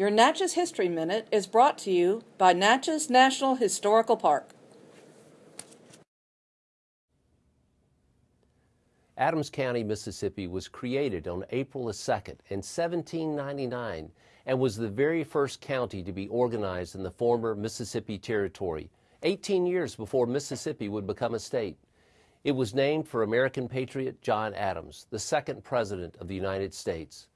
Your Natchez History Minute is brought to you by Natchez National Historical Park. Adams County, Mississippi was created on April 2nd in 1799 and was the very first county to be organized in the former Mississippi Territory, 18 years before Mississippi would become a state. It was named for American patriot John Adams, the second president of the United States.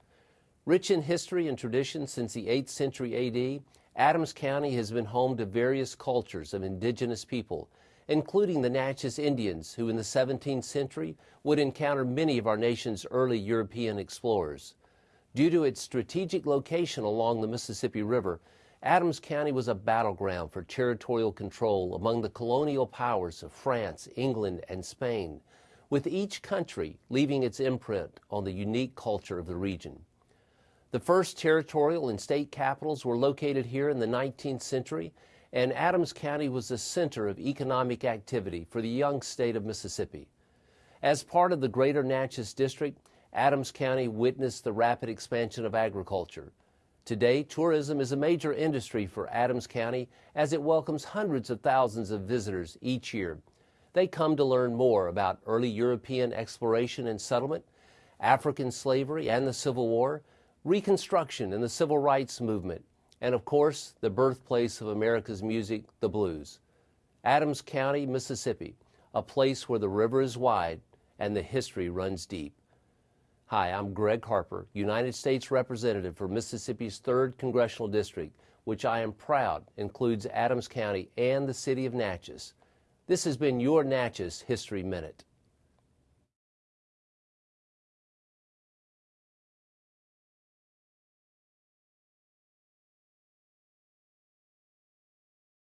Rich in history and tradition since the 8th century AD, Adams County has been home to various cultures of indigenous people, including the Natchez Indians, who in the 17th century would encounter many of our nation's early European explorers. Due to its strategic location along the Mississippi River, Adams County was a battleground for territorial control among the colonial powers of France, England, and Spain, with each country leaving its imprint on the unique culture of the region. The first territorial and state capitals were located here in the 19th century, and Adams County was the center of economic activity for the young state of Mississippi. As part of the Greater Natchez District, Adams County witnessed the rapid expansion of agriculture. Today, tourism is a major industry for Adams County as it welcomes hundreds of thousands of visitors each year. They come to learn more about early European exploration and settlement, African slavery and the Civil War, Reconstruction and the Civil Rights Movement, and of course, the birthplace of America's music, the blues. Adams County, Mississippi, a place where the river is wide and the history runs deep. Hi, I'm Gregg Harper, United States Representative for Mississippi's 3rd Congressional District, which I am proud includes Adams County and the city of Natchez. This has been your Natchez History Minute.